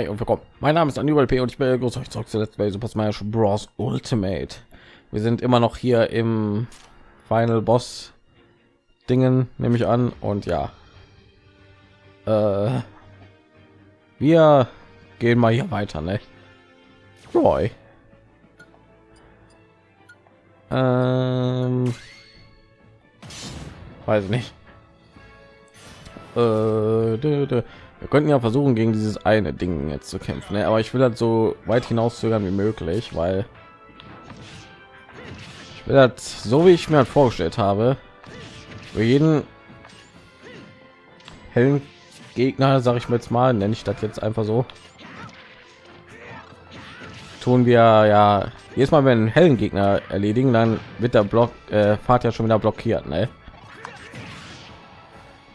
Hi und willkommen. Mein Name ist Anibal P. und ich begrüße euch zurück zu Let's Play Super Smash Bros. Ultimate. Wir sind immer noch hier im Final Boss Dingen, nehme ich an. Und ja, äh, wir gehen mal hier weiter, ne? Roy. Ähm, weiß nicht. Äh. Wir könnten ja versuchen, gegen dieses eine Ding jetzt zu kämpfen, ne? aber ich will das so weit hinauszögern wie möglich, weil ich will das so wie ich mir vorgestellt habe. Für jeden hellen Gegner, sage ich mir jetzt mal, nenne ich das jetzt einfach so. Tun wir ja jedes Mal, wenn hellen Gegner erledigen, dann wird der Block äh, Fahrt ja schon wieder blockiert, ne?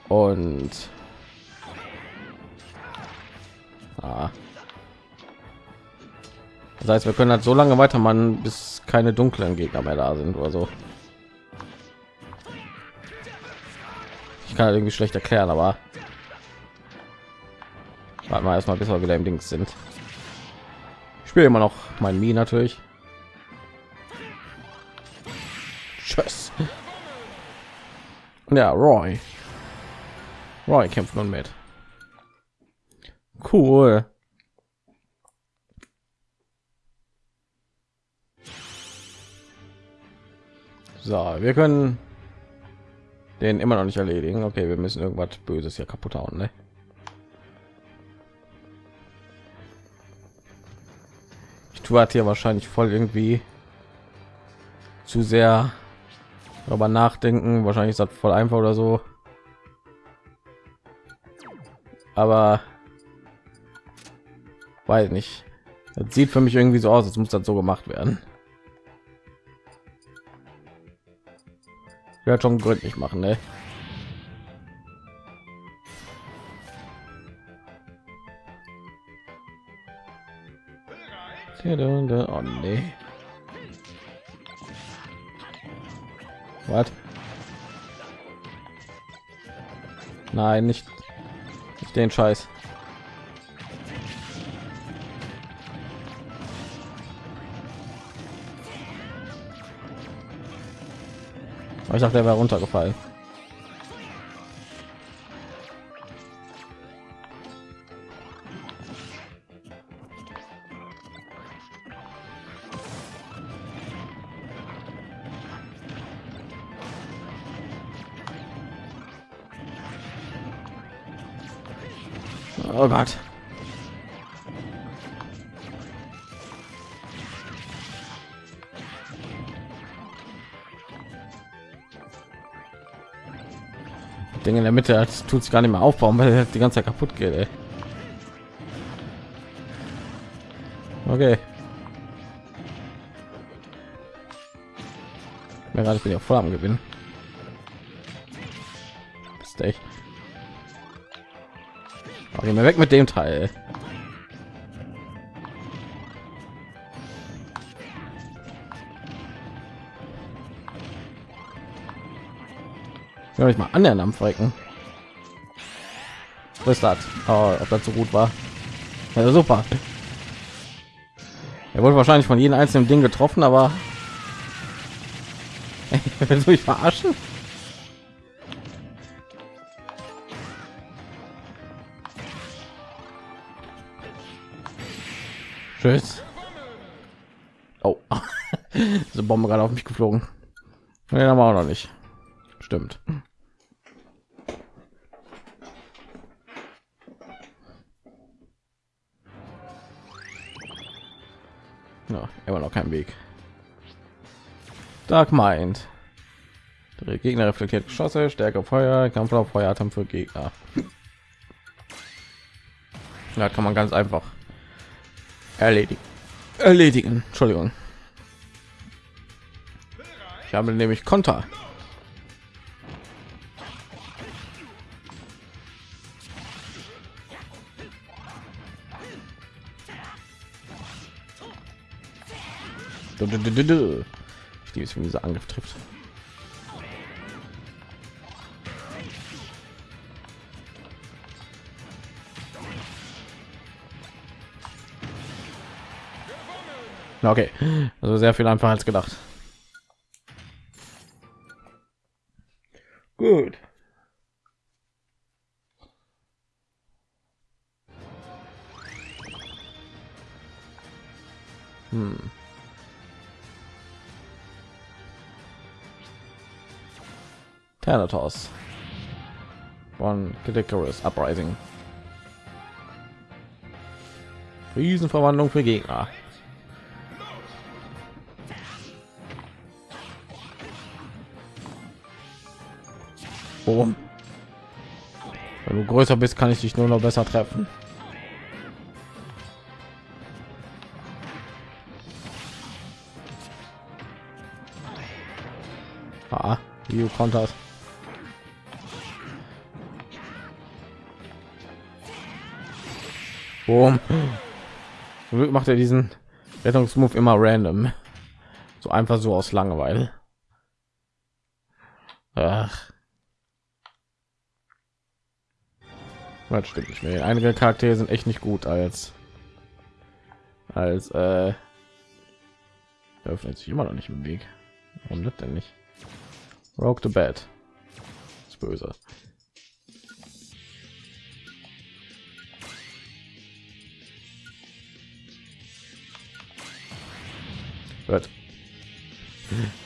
Und Das heißt, wir können halt so lange weitermachen, bis keine dunklen Gegner mehr da sind oder so. Ich kann halt irgendwie schlecht erklären, aber warten wir erstmal, bis wir wieder im Dings sind. Ich spiele immer noch mein Mi natürlich. Tschüss. Ja, Roy. Roy kämpft nun mit. Cool. So, wir können den immer noch nicht erledigen. Okay, wir müssen irgendwas Böses hier kaputt hauen, ne? Ich tue halt hier wahrscheinlich voll irgendwie zu sehr aber nachdenken. Wahrscheinlich ist das voll einfach oder so. Aber weiß nicht das sieht für mich irgendwie so aus als muss das so gemacht werden ja schon gründlich machen ne? Oh nee. Was? Nein, nicht, nicht den Scheiß. Ich dachte, er wäre runtergefallen. Mitte hat tut sich gar nicht mehr aufbauen, weil er die ganze Zeit kaputt geht. Ey. Okay. Mir gerade bin ja voll am Gewinnen. Ist echt. Okay, mir weg mit dem Teil. Ja, ich mal anderen am Frecken. Ist das? Oh, ob das so gut war? Ja, super. Er wurde wahrscheinlich von jedem einzelnen Ding getroffen, aber willst du mich verarschen? Tschüss. Oh, diese Bombe gerade auf mich geflogen. Ja, haben wir auch noch nicht. Stimmt. Immer noch kein Weg. Dark Mind. Der Gegner reflektiert Geschosse, Stärke Feuer, Kampf auf Feueratem für Gegner. Da kann man ganz einfach erledigen. Erledigen. Entschuldigung. Ich habe nämlich Konter. Du, du. Ich liebe es, wenn dieser Angriff trifft. Okay, also sehr viel einfacher als gedacht. Thanatos von Ridiculous Uprising. Riesenverwandlung für Gegner. Boom. Wenn du größer bist, kann ich dich nur noch besser treffen. Ah, you kontert. Boom. Zum Glück macht er diesen Rettungsmove immer random. So einfach so aus Langeweile. Ach. Das stimmt nicht mehr. Einige Charaktere sind echt nicht gut als als äh, öffnet sich immer noch nicht im Weg. Warum das denn nicht? Rogue the Bed. ist böse. Wird.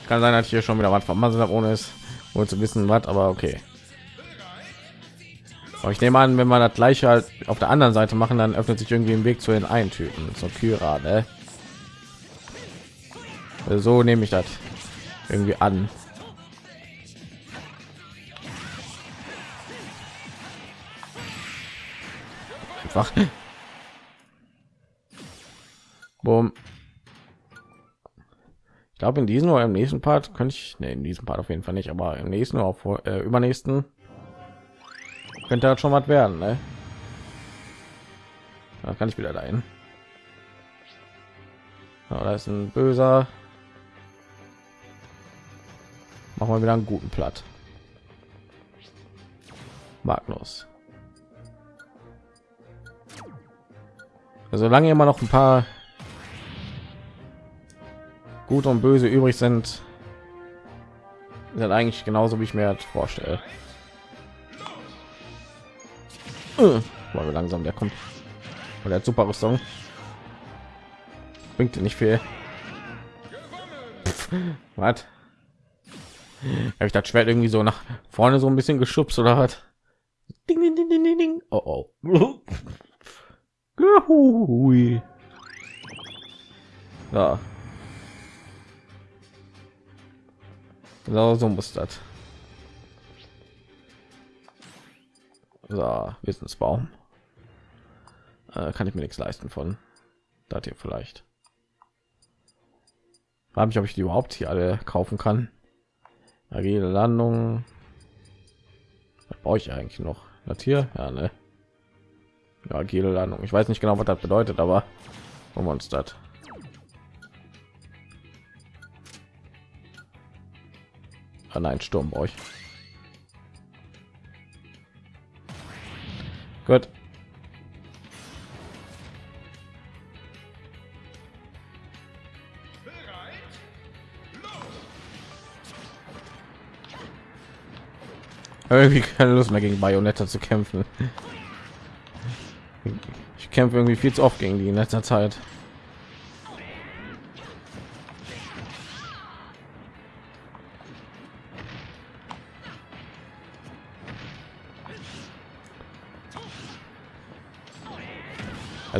Kann sein, dass ich hier schon wieder was vermasselt habe, ohne es wohl zu wissen, was, aber okay. Aber ich nehme an, wenn man das gleiche halt auf der anderen Seite machen, dann öffnet sich irgendwie ein Weg zu den Eintypen, zur Kyra, ne? So nehme ich das irgendwie an. Einfach. Boom. Glaube, in diesem oder im nächsten Part könnte ich, ne, in diesem Part auf jeden Fall nicht, aber im nächsten oder vor, äh, übernächsten könnte das schon was werden, ne? Da kann ich wieder dahin. Ja, da ist ein böser. Machen wir wieder einen guten Platt. Magnus. Also solange immer noch ein paar gut und böse übrig sind, sind eigentlich genauso wie ich mir das vorstelle. Äh, weil langsam der kommt. Und der super Rüstung bringt nicht viel. Was? Habe ich das Schwert irgendwie so nach vorne so ein bisschen geschubst oder? Ding, ding, ding, ding, ding. Oh, oh. Ja. So, so muss das. So, Wissensbaum. Äh, kann ich mir nichts leisten von. Da hier vielleicht. Habe ich, ob ich die überhaupt hier alle kaufen kann. Agile Landung. Was brauche ich eigentlich noch? Das hier? Ja, ne? Ja, agile Landung. Ich weiß nicht genau, was das bedeutet, aber wir uns das. An einen Sturm euch. Gut. Irgendwie keine Lust mehr gegen Bayonetta zu kämpfen. Ich kämpfe irgendwie viel zu oft gegen die in letzter Zeit.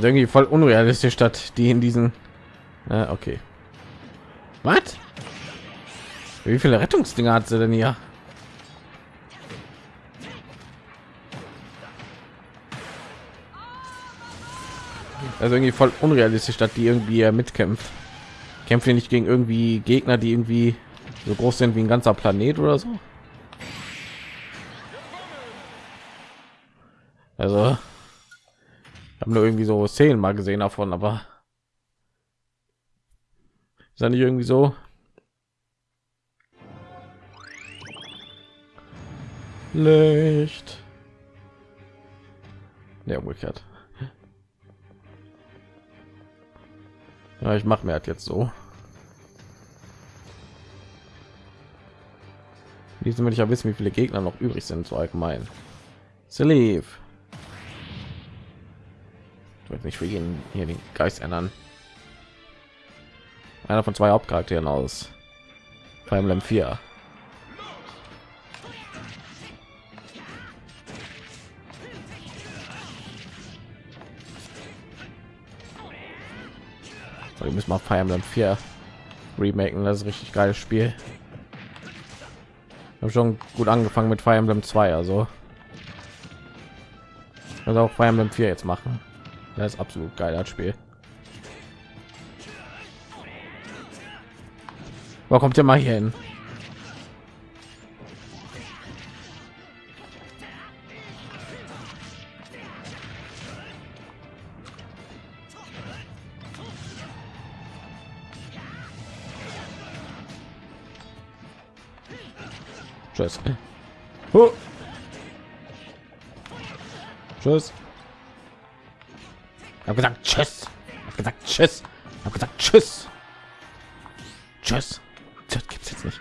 Also irgendwie voll unrealistisch statt die in diesen äh, okay. Was? Wie viele Rettungsdinger hat sie denn hier? Also irgendwie voll unrealistisch, statt die irgendwie mitkämpft. Kämpfen nicht gegen irgendwie Gegner, die irgendwie so groß sind wie ein ganzer Planet oder so. Also habe nur irgendwie so Szenen mal gesehen davon, aber ist nicht irgendwie so. Licht. Ja, umgekehrt. Ja, ich mache mir halt jetzt so. Diesem will ich ja wissen, wie viele Gegner noch übrig sind, so allgemein. Sleeve. Werde nicht für jeden hier den Geist ändern. Einer von zwei Hauptcharakteren aus Fire Emblem 4. So, wir müssen mal Fire Emblem 4 remaken. Das ist richtig geiles Spiel. Habe schon gut angefangen mit Fire Emblem 2, also also auch Fire Emblem 4 jetzt machen. Das ist absolut geil das Spiel. Wo kommt ihr mal hier hin? Tschüss. Oh. Tschüss. Habe gesagt Tschüss. Habe gesagt Tschüss. Habe gesagt Tschüss. Tschüss. Das gibt's jetzt nicht.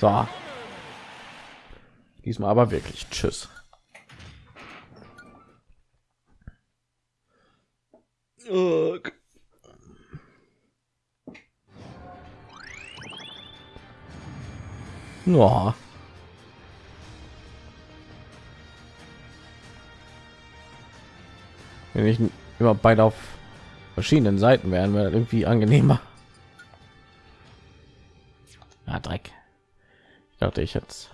So. Diesmal aber wirklich Tschüss. Ja. Wenn ich immer beide auf verschiedenen Seiten wären, wäre irgendwie angenehmer. Ja, Dreck. Ich dachte ich jetzt.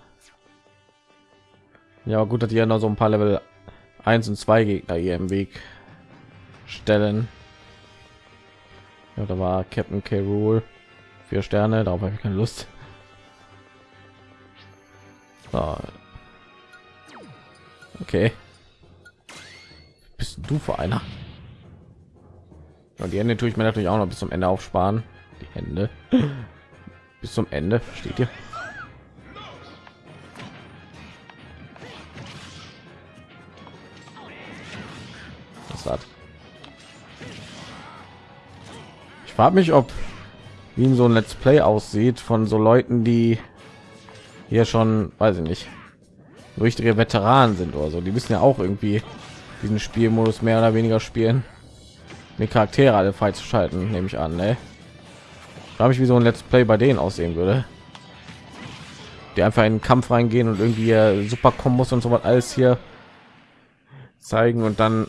Ja, gut, dass ihr noch so ein paar Level 1 und 2 Gegner hier im Weg stellen. Ja, da war Captain K. Rule. Vier Sterne, darauf habe ich keine Lust. Okay. Bist du vor einer? Und die Hände tue ich mir natürlich auch noch bis zum Ende aufsparen. Die Hände bis zum Ende steht hier. Was hat? Ich frage mich, ob wie so ein Let's Play aussieht von so Leuten, die hier schon, weiß ich nicht, richtige Veteranen sind oder so. Die müssen ja auch irgendwie diesen Spielmodus mehr oder weniger spielen, die Charaktere alle freizuschalten, nehme ich an. Ne? Habe ich wie so ein Let's Play bei denen aussehen würde, die einfach in den Kampf reingehen und irgendwie äh, super Kombos und so was alles hier zeigen und dann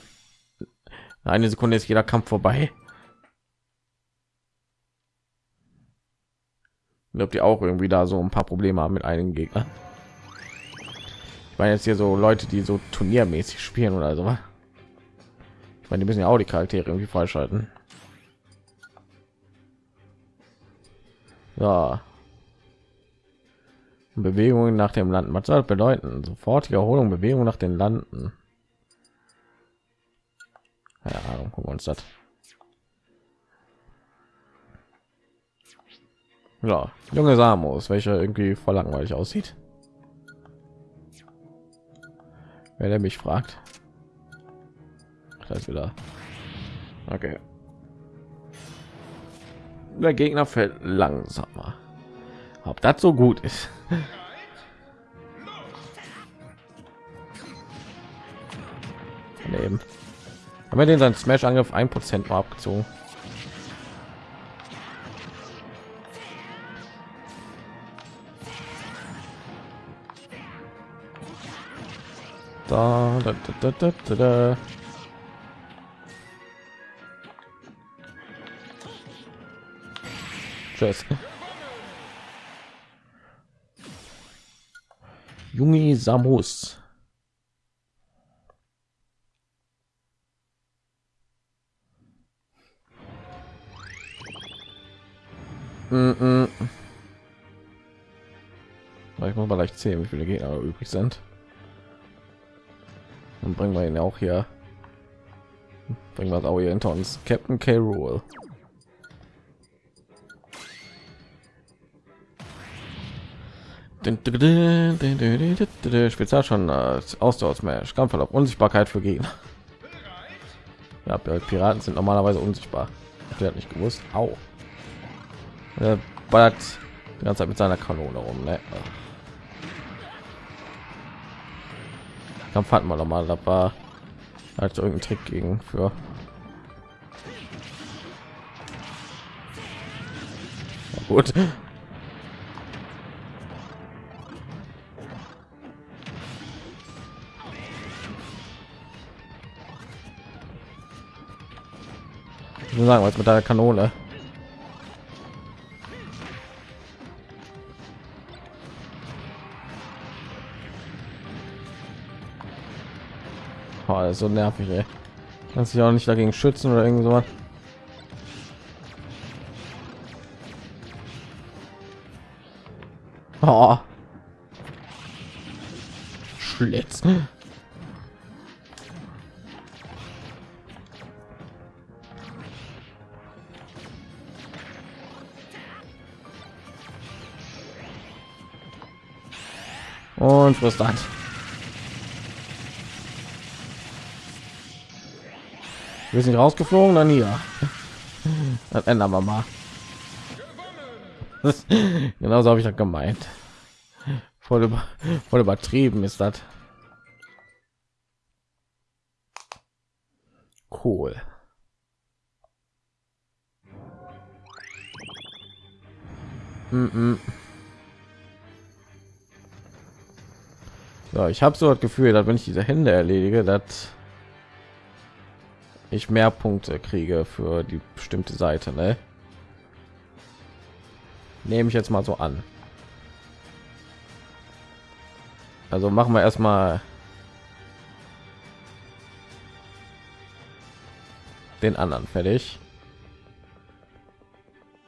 eine Sekunde ist jeder Kampf vorbei. Ob die auch irgendwie da so ein paar Probleme haben mit einigen Gegnern. Ich meine jetzt hier so Leute, die so turniermäßig spielen oder so. Ich meine, die müssen ja auch die Charaktere irgendwie freischalten. Ja. Bewegungen nach dem Landen. Was soll das bedeuten? Sofortige Erholung, Bewegung nach den Landen. Ja, gucken wir uns das. Ja, junge Samos, welcher irgendwie voll langweilig aussieht. Wer der mich fragt. Das wieder. Okay. Der Gegner fällt langsamer. Ob das so gut ist. Daneben. Haben wir den seinen Smash-Angriff ein Prozent abgezogen? Da, da, da, da, da, da. Tschüss. Jungi Samus. Mm -mm. Ich muss mal leicht sehen, wie viele Gegner übrig sind. Dann bringen wir ihn auch hier. Bringen wir auch hier hinter uns. Captain K. Rule. Spezial schon als Ausdauersmash, Kampfverlauf, Unsichtbarkeit für Gegner. Ja, Piraten sind normalerweise unsichtbar. Der hat nicht gewusst. Au. Er ballert die ganze Zeit mit seiner Kanone rum. Ne? Kampf hatten wir noch mal, da war halt irgendein Trick gegen für. Ja, gut. Sagen, was mit der Kanone. Oh, so nervig, ey. Kannst dich auch nicht dagegen schützen oder irgend sowas. Oh. Schlitz. Und frisst Wir sind rausgeflogen, dann hier. Das ändern wir mal. Genauso habe ich das gemeint. Voll, über, voll übertrieben ist das. Cool. Mm -mm. So, ich habe so das Gefühl, dass wenn ich diese Hände erledige, dass ich mehr Punkte kriege für die bestimmte Seite. Ne? Nehme ich jetzt mal so an. Also machen wir erstmal den anderen fertig.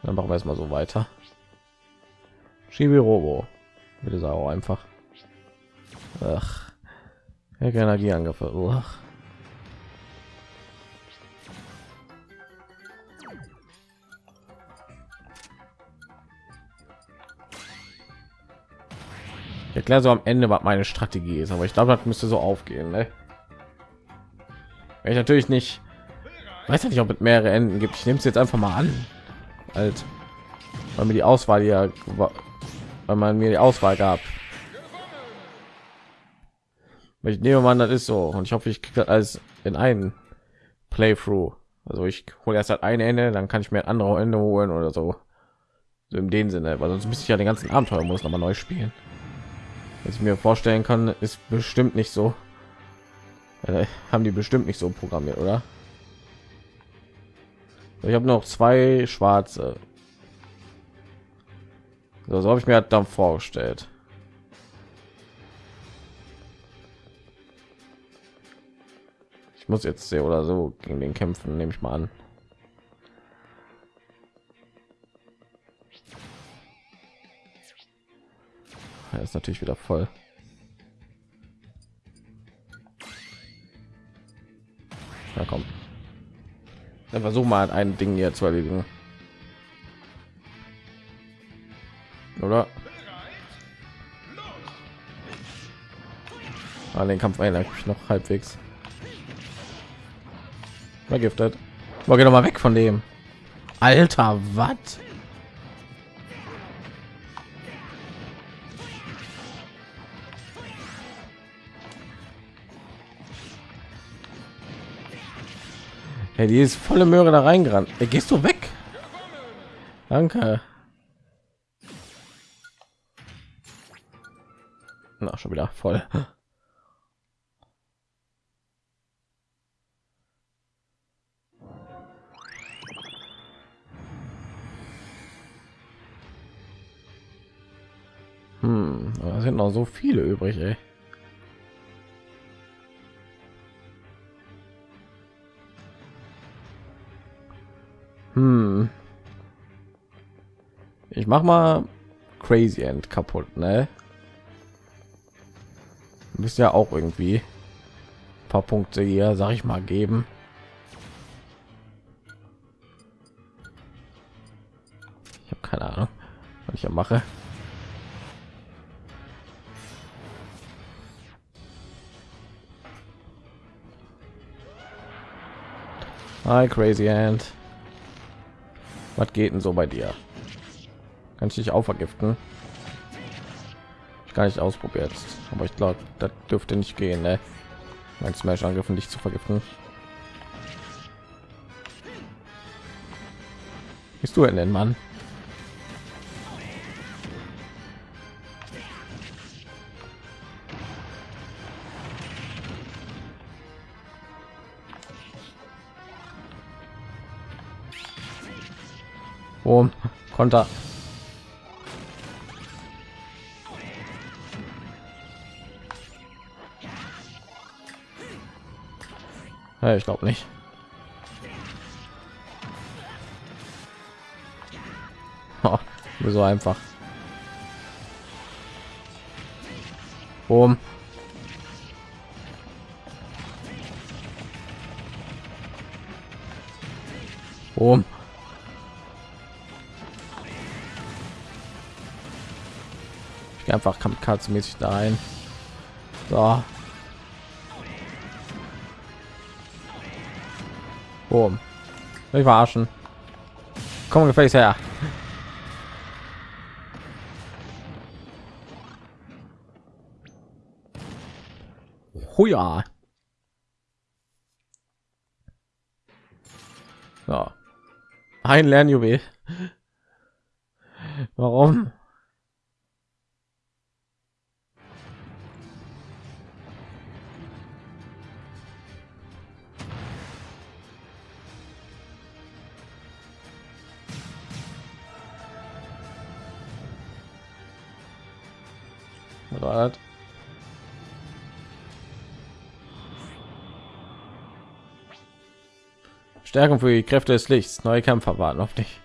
Dann machen wir erstmal so weiter. Robo. Bitte sag auch einfach. Ach. Energieangriffe. Ach. Ich erkläre so am Ende, was meine Strategie ist, aber ich glaube, das müsste so aufgehen. Ne? Wenn ich natürlich nicht weiß ja nicht, ob es mehrere Enden gibt. Ich nehme es jetzt einfach mal an, halt, weil mir die Auswahl ja, weil man mir die Auswahl gab. Ich nehme mal, das ist so und ich hoffe, ich kriege das alles in einen Playthrough. Also ich hole erst halt ein Ende, dann kann ich mir ein andere Ende holen oder so. So in dem Sinne, weil sonst müsste ich ja den ganzen Abenteuer muss noch mal neu spielen was ich mir vorstellen kann ist bestimmt nicht so äh, haben die bestimmt nicht so programmiert oder? Ich habe noch zwei schwarze. So, so habe ich mir dann vorgestellt. Ich muss jetzt sehr oder so gegen den kämpfen nehme ich mal an Er ist natürlich wieder voll. Na komm. Dann versuch mal ein Ding hier zu erledigen. Oder? Ah, den Kampf erinnere ich noch halbwegs. Vergiftet. War doch mal weg von dem. Alter, was? Hey, die ist volle Möhre da reingerannt. Hey, gehst du weg? Danke. Na, schon wieder voll. Hm, da sind noch so viele übrig, ey. Hm. Ich mach mal Crazy End kaputt, ne? Müsst ja auch irgendwie paar Punkte hier, sag ich mal, geben. Ich habe keine Ahnung, was ich ja mache. Hi, Crazy End. Was geht denn so bei dir? Kann ich dich auch vergiften? Ich gar nicht ausprobiert, aber ich glaube, das dürfte nicht gehen, ne? Mein Smash-Angriffen dich zu vergiften. Bist du denn, Mann? Konter. Ja, ich glaube nicht. Oh, so einfach. Boom. Kamikaze-mäßig da rein. So. Boom. Ich verarschen. Komm gefälligst her. Huja. So. Ein Lernjuwel. Warum? Stärkung für die Kräfte des Lichts. Neue Kämpfer warten auf dich.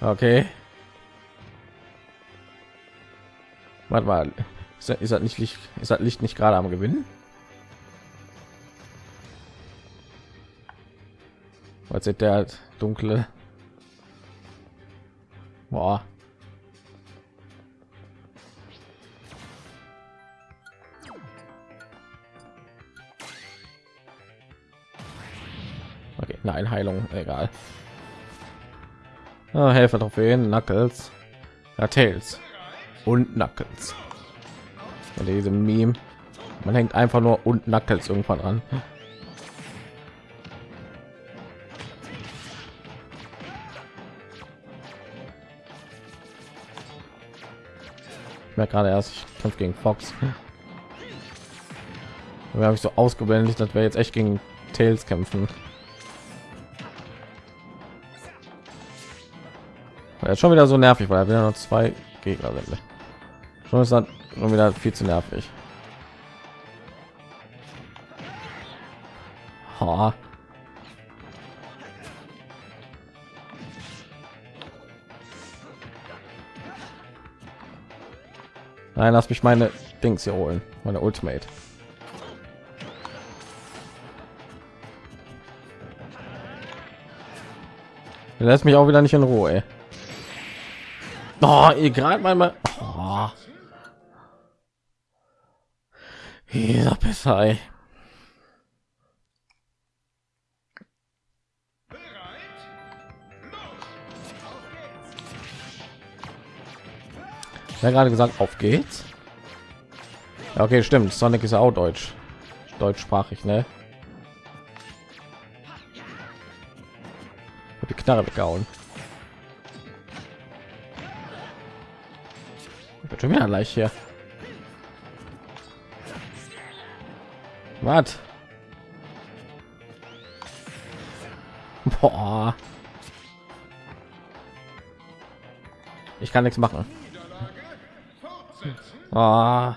Okay. Warte mal. Ist das, ist das nicht Licht? Ist das Licht nicht gerade am Gewinnen? Was sieht der dunkle? Boah. Okay, nein, Heilung, egal. Ah, Helfer Trophäen, Knuckles, ja, Tails und Knuckles. Und diese Meme, man hängt einfach nur und Knuckles irgendwann an. mir gerade erst ich kämpfe gegen Fox. Wir habe ich so ausgeblendet, dass wir jetzt echt gegen Tails kämpfen. Er ist schon wieder so nervig, weil er wieder noch zwei Gegner sind. Schon ist dann schon wieder viel zu nervig. Ha. Nein, lass mich meine Dings hier holen, meine Ultimate. Lässt mich auch wieder nicht in Ruhe. Ey. Oh, ihr gerade mal oh. Ja, gerade gesagt, auf geht's. Ja, okay, stimmt. Sonic ist ja auch deutsch, deutschsprachig, ne? Die Knarre weggehauen. Wird schon wieder leicht hier. Was? Boah. Ich kann nichts machen. Ah.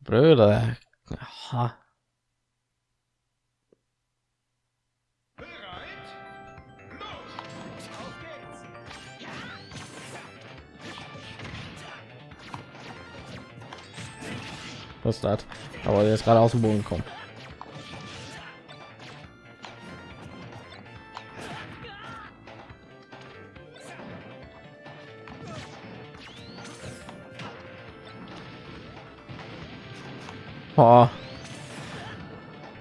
Brüder. Aha. Was das? Aber der ist gerade aus dem Boden kommen. Oh.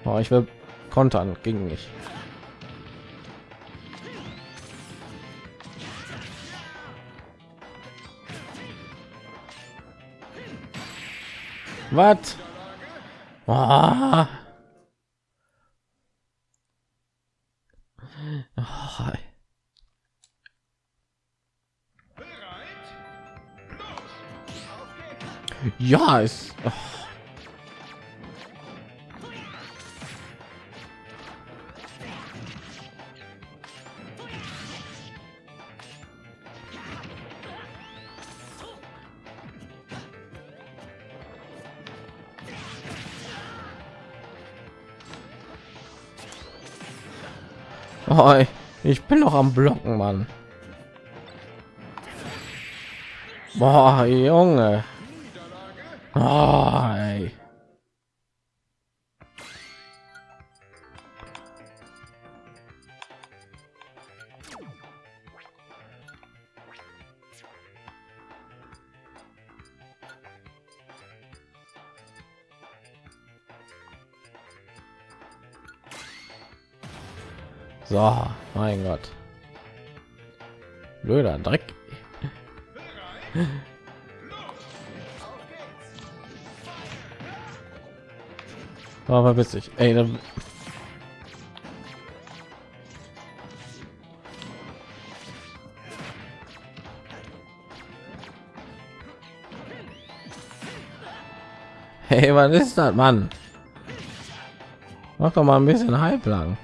Oh, ich will kontern, ging nicht. Was? Oh. Oh. Ja. Oh. Ich bin noch am Blocken, Mann. Boah, Junge. Oh, ey. So, mein Gott. Blöder Dreck. Aber witzig. Ey, dann Hey, was ist das, Mann? Mach doch mal ein bisschen halblang.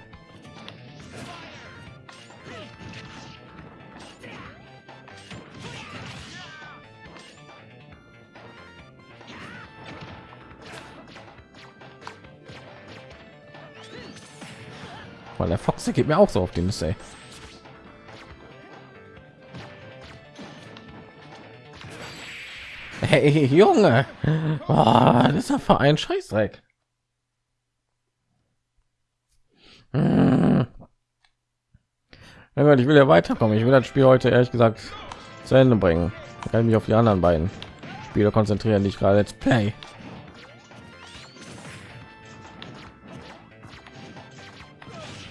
Weil der Fox der geht mir auch so auf die Nüsse. ey. Hey Junge, oh, das ist ja für ein Scheißdreck. Hm. Ich will ja weiterkommen. Ich will das Spiel heute ehrlich gesagt zu Ende bringen. Ich kann mich auf die anderen beiden Spiele konzentrieren, die ich gerade jetzt play.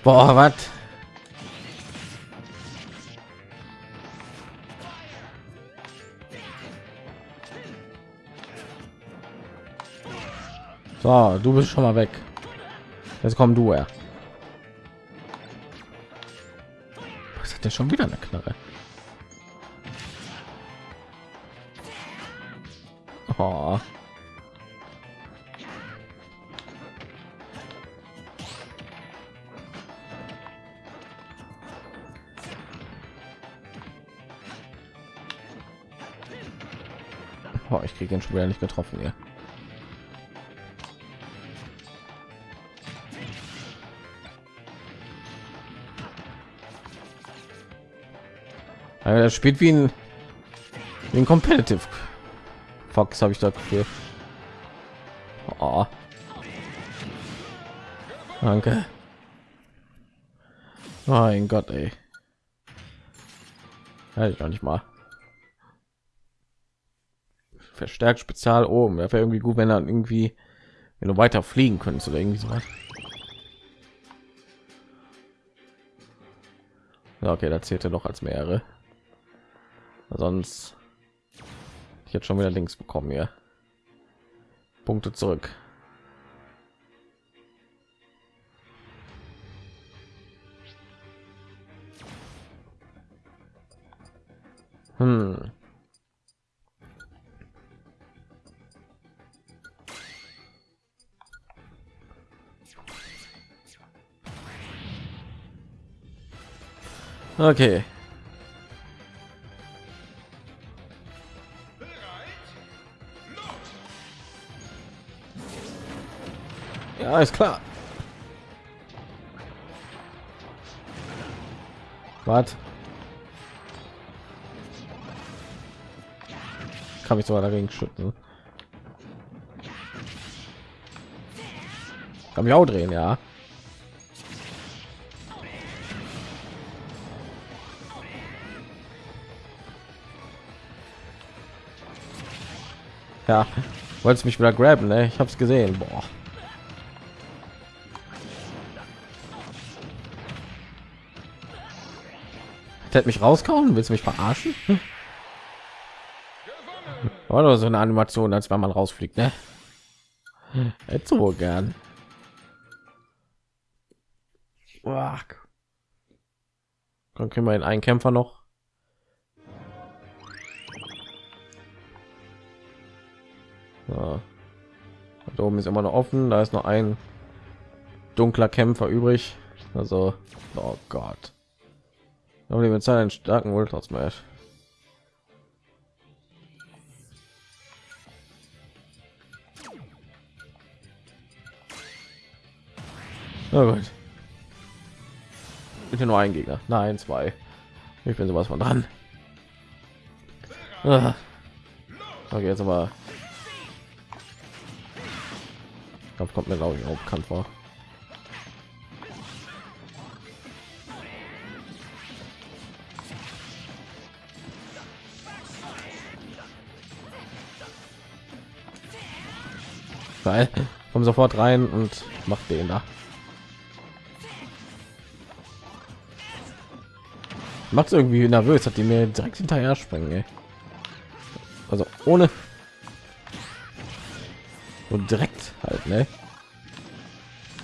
Boah, was? So, du bist schon mal weg. Jetzt komm du her. Was hat der schon wieder eine Knarre? Oh. Oh, ich kriege ihn schon wieder nicht getroffen hier. Ja, das spielt wie ein, wie ein Competitive Fox, habe ich da Gefühl. Oh. Danke. Mein Gott, ey. Ja, ich noch nicht mal. Verstärkt Spezial oben. Wäre irgendwie gut, wenn dann irgendwie, wenn du weiter fliegen könntest oder irgendwie sowas. Ja, okay, da zählt er doch als mehrere. Sonst ich jetzt schon wieder links bekommen hier. Punkte zurück. Okay. Ja, ist klar. Was? Kann ich sogar dagegen schütten. Kann mich auch drehen, ja. ja. Wolltest mich wieder graben ne? ich hab's gesehen. Boah. hätte mich rauskauen willst du mich verarschen? Hm? Oder so eine animation als wenn man rausfliegt ne? hätte so wohl gern. Dann können wir den einen kämpfer noch. Ja. da oben ist immer noch offen da ist noch ein dunkler kämpfer übrig also oh gott aber die bezahlen einen starken ultra smash Na gut. Bitte nur ein Gegner. Nein, zwei. Ich bin sowas von dran. Ah. Okay, jetzt aber. Kampf kommt mir glaube ich auch bekannt vor. Weil komm sofort rein und macht den da. macht irgendwie nervös, hat die mir direkt hinterher springen. Ey. Also ohne und direkt halt, ne?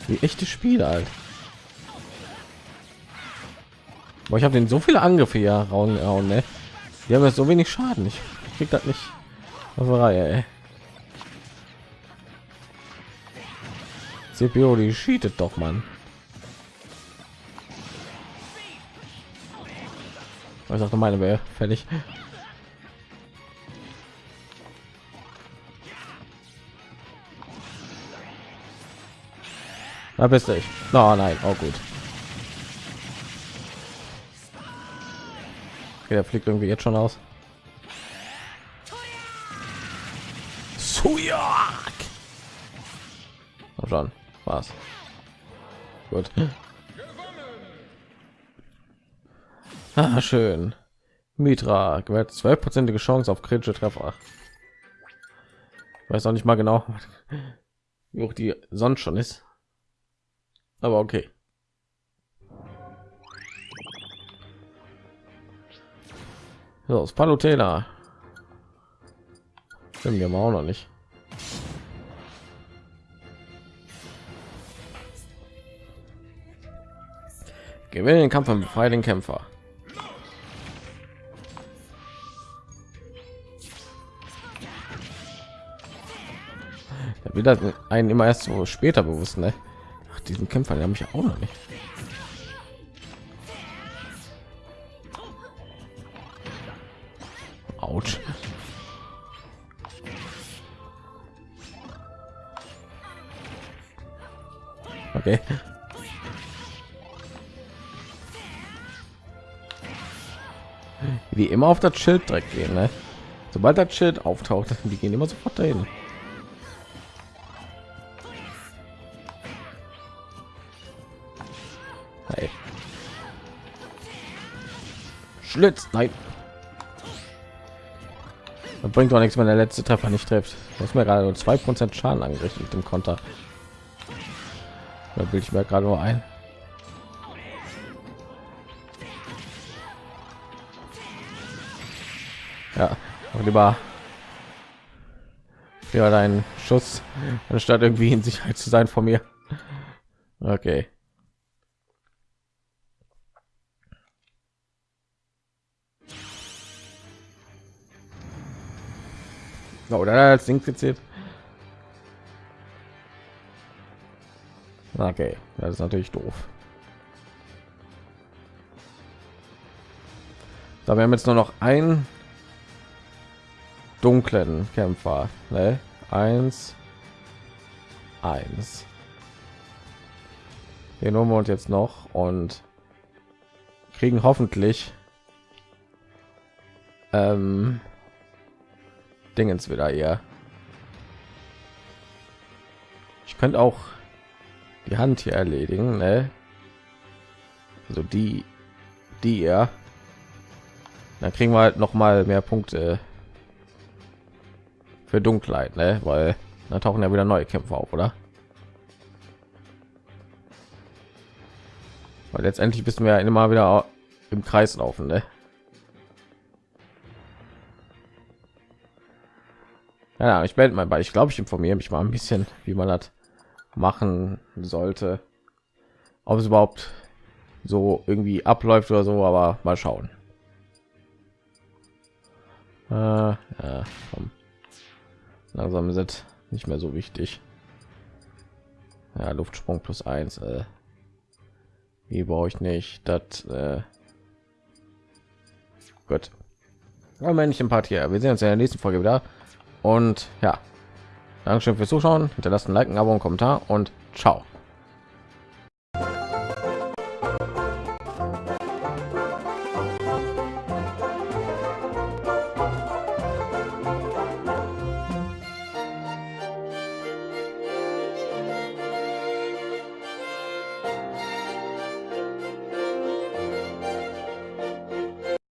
Wie echte Spiele halt. Aber ich habe den so viele Angriffe hier rauen, rauen ne? Die haben jetzt so wenig Schaden. Ich krieg das nicht auf Reihe, ey. CPU, die cheatet doch, man. Ich sagte, meine wäre fertig. Da bist du. Oh nein, oh gut. Okay, der fliegt irgendwie jetzt schon aus. Sujak. Oh, schon. Was? Gut. Ah, schön. Mitra gewährt zwölfprozentige Chance auf kritische Treffer. Weiß auch nicht mal genau, wie hoch die sonst schon ist. Aber okay. So, das Palutena. Sind wir auch noch nicht. Gewinne den Kampf und befreie den Kämpfer. wieder einen immer erst so später bewusst ne? Diesen kämpfer der mich auch noch nicht Autsch. okay wie immer auf das schild direkt gehen ne? sobald das schild auftaucht die gehen immer sofort dahin Schlitz. Nein. Das bringt doch nichts, wenn der letzte Treffer nicht trifft. Das mir gerade zwei Prozent Schaden angerichtet mit dem Konter. Da will ich mir gerade nur ein. Ja, lieber ja dein Schuss anstatt irgendwie in Sicherheit zu sein von mir. Okay. Oder als Ding gezählt. Okay, das ist natürlich doof. Da wir haben jetzt nur noch einen dunklen Kämpfer. Ne? Eins, eins. Den holen wir uns jetzt noch und kriegen hoffentlich ähm, Dingens wieder hier. Ich könnte auch die Hand hier erledigen, ne? Also die, die ja. Dann kriegen wir halt noch mal mehr Punkte für Dunkelheit, ne? Weil da tauchen ja wieder neue Kämpfer auf, oder? Weil letztendlich wissen wir ja immer wieder im Kreis laufen, ne? Ja, ich melde mal bei. Ich glaube, ich informiere mich mal ein bisschen, wie man das machen sollte. Ob es überhaupt so irgendwie abläuft oder so, aber mal schauen. Äh, ja, komm. Langsam sind nicht mehr so wichtig. Ja, Luftsprung plus eins. Äh, wie brauche ich nicht? Das äh, gut. Ja, Männchen Part. Wir sehen uns in der nächsten Folge wieder. Und ja, Dankeschön fürs Zuschauen. Hinterlasst ein Like, ein Abo, einen Kommentar und ciao.